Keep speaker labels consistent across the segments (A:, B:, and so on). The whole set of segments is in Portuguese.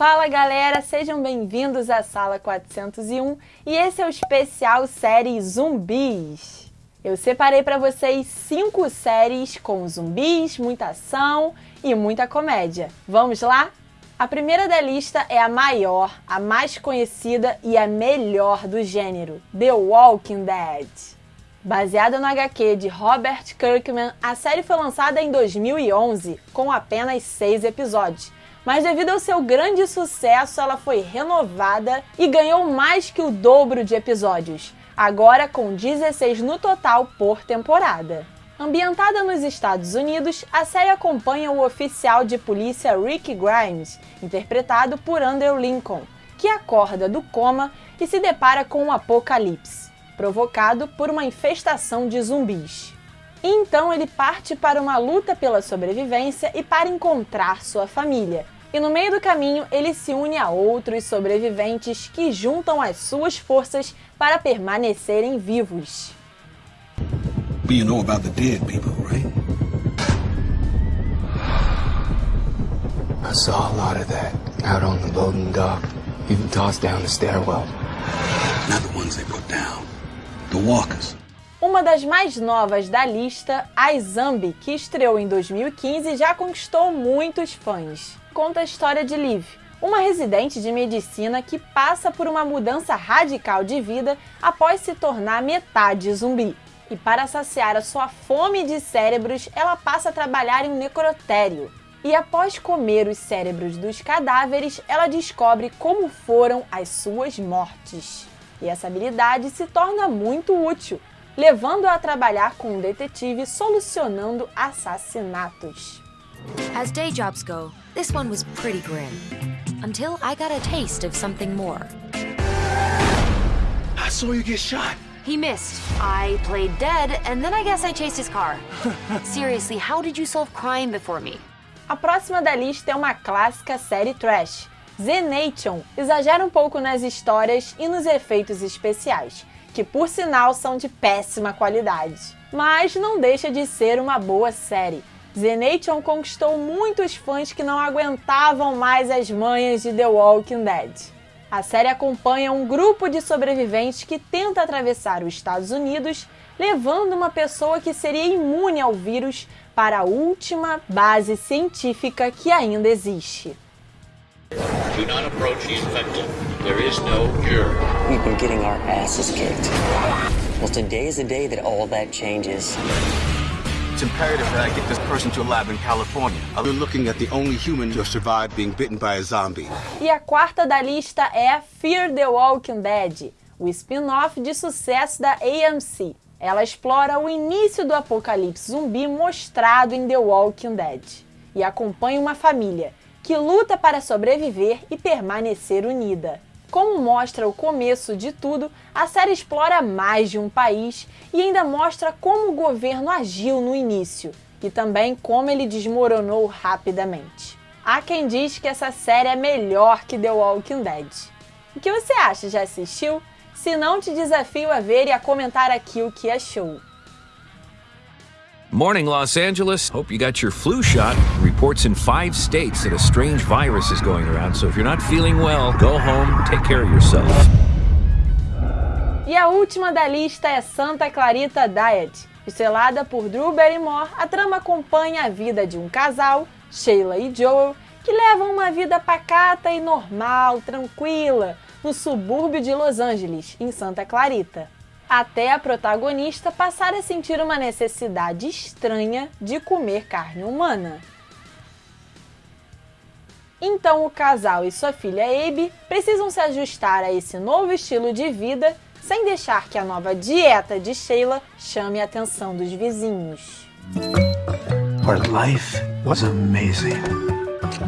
A: Fala galera, sejam bem-vindos à Sala 401 e esse é o especial série Zumbis. Eu separei para vocês cinco séries com zumbis, muita ação e muita comédia. Vamos lá? A primeira da lista é a maior, a mais conhecida e a melhor do gênero, The Walking Dead. Baseada no HQ de Robert Kirkman, a série foi lançada em 2011, com apenas seis episódios mas devido ao seu grande sucesso, ela foi renovada e ganhou mais que o dobro de episódios, agora com 16 no total por temporada. Ambientada nos Estados Unidos, a série acompanha o oficial de polícia Rick Grimes, interpretado por Andrew Lincoln, que acorda do coma e se depara com um apocalipse, provocado por uma infestação de zumbis. Então ele parte para uma luta pela sobrevivência e para encontrar sua família. E no meio do caminho, ele se une a outros sobreviventes que juntam as suas forças para permanecerem vivos. You know about the dead people, right? I saw a lot of that out on the loading dock, even tossed down the stairwell. Not the ones they put down, the walkers. Uma das mais novas da lista, a Zombie, que estreou em 2015 já conquistou muitos fãs. Conta a história de Liv, uma residente de medicina que passa por uma mudança radical de vida após se tornar metade zumbi. E para saciar a sua fome de cérebros, ela passa a trabalhar em um necrotério. E após comer os cérebros dos cadáveres, ela descobre como foram as suas mortes. E essa habilidade se torna muito útil, levando a trabalhar com um detetive solucionando assassinatos. As day jobs go, this one was pretty grim. Until I got a taste of something more. I saw you get shot. He missed. I played dead, and then I guess I chased his car. Seriously, how did you solve crime before me? A próxima da lista é uma clássica série trash. Z Nation exagera um pouco nas histórias e nos efeitos especiais, que por sinal são de péssima qualidade. Mas não deixa de ser uma boa série. The Nation conquistou muitos fãs que não aguentavam mais as manhas de The Walking Dead. A série acompanha um grupo de sobreviventes que tenta atravessar os Estados Unidos, levando uma pessoa que seria imune ao vírus para a última base científica que ainda existe. Do not approach the infected. There is no cure. We've been getting our asses kicked. Well, today is the day that all that changes. It's imperative that I get this person to a lab in California. Been looking at the only human to have survived being bitten by a zombie. E a quarta da lista é Fear the Walking Dead, o spin-off de sucesso da AMC. Ela explora o início do apocalipse zumbi mostrado em The Walking Dead e acompanha uma família que luta para sobreviver e permanecer unida. Como mostra o começo de tudo, a série explora mais de um país e ainda mostra como o governo agiu no início e também como ele desmoronou rapidamente. Há quem diz que essa série é melhor que The Walking Dead. O que você acha? Já assistiu? Se não, te desafio a ver e a comentar aqui o que achou.
B: Morning, Los Angeles. Hope you got your flu shot. Reports in five states that a strange virus is going around, so if you're not feeling well, go home, take care of yourself.
A: E a última da lista é Santa Clarita Diet. Estrelada por Drew Barrymore, a trama acompanha a vida de um casal, Sheila e Joel, que levam uma vida pacata e normal, tranquila, no subúrbio de Los Angeles, em Santa Clarita até a protagonista passar a sentir uma necessidade estranha de comer carne humana. Então o casal e sua filha Abe precisam se ajustar a esse novo estilo de vida sem deixar que a nova dieta de Sheila chame a atenção dos vizinhos. Our life was amazing.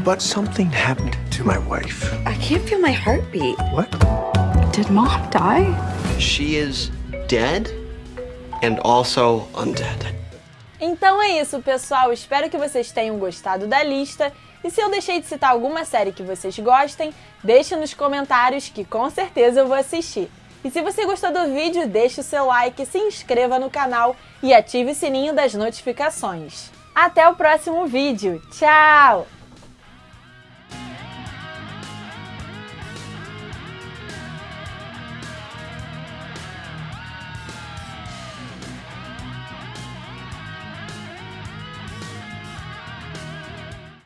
A: But something happened to my wife. I can't feel my heartbeat. What? Did mom die? She is dead and also undead. Então é isso, pessoal. Espero que vocês tenham gostado da lista. E se eu deixei de citar alguma série que vocês gostem, deixe nos comentários que com certeza eu vou assistir. E se você gostou do vídeo, deixe o seu like, se inscreva no canal e ative o sininho das notificações. Até o próximo vídeo. Tchau!